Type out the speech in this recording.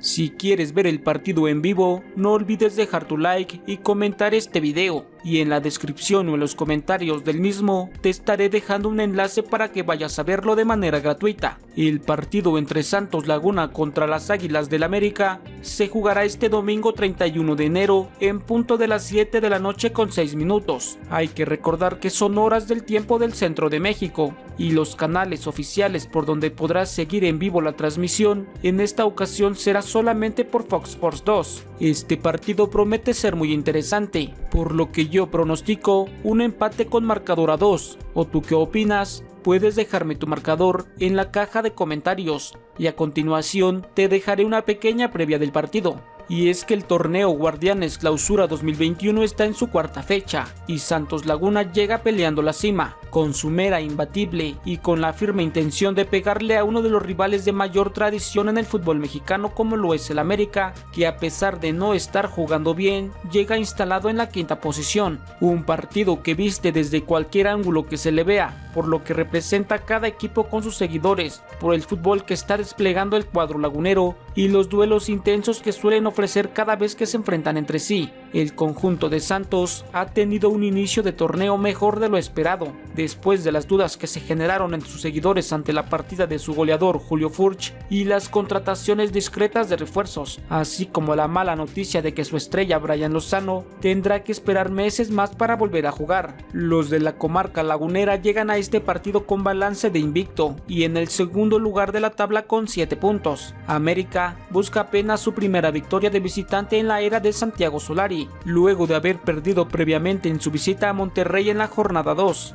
Si quieres ver el partido en vivo, no olvides dejar tu like y comentar este video, y en la descripción o en los comentarios del mismo te estaré dejando un enlace para que vayas a verlo de manera gratuita. El partido entre Santos Laguna contra las Águilas del América se jugará este domingo 31 de enero en punto de las 7 de la noche con 6 minutos. Hay que recordar que son horas del tiempo del centro de México, y los canales oficiales por donde podrás seguir en vivo la transmisión en esta ocasión será solamente por Fox Sports 2. Este partido promete ser muy interesante, por lo que yo pronostico un empate con marcador a 2. ¿O tú qué opinas? Puedes dejarme tu marcador en la caja de comentarios y a continuación te dejaré una pequeña previa del partido y es que el torneo Guardianes Clausura 2021 está en su cuarta fecha y Santos Laguna llega peleando la cima, con su mera imbatible y con la firme intención de pegarle a uno de los rivales de mayor tradición en el fútbol mexicano como lo es el América, que a pesar de no estar jugando bien, llega instalado en la quinta posición, un partido que viste desde cualquier ángulo que se le vea, por lo que representa cada equipo con sus seguidores, por el fútbol que está desplegando el cuadro lagunero y los duelos intensos que suelen ofrecer cada vez que se enfrentan entre sí. El conjunto de Santos ha tenido un inicio de torneo mejor de lo esperado, después de las dudas que se generaron entre sus seguidores ante la partida de su goleador Julio Furch y las contrataciones discretas de refuerzos, así como la mala noticia de que su estrella Brian Lozano tendrá que esperar meses más para volver a jugar. Los de la comarca lagunera llegan a este partido con balance de invicto y en el segundo lugar de la tabla con 7 puntos. América busca apenas su primera victoria de visitante en la era de Santiago Solari, luego de haber perdido previamente en su visita a Monterrey en la jornada 2.